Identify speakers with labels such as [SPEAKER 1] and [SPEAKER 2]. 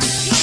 [SPEAKER 1] Yeah.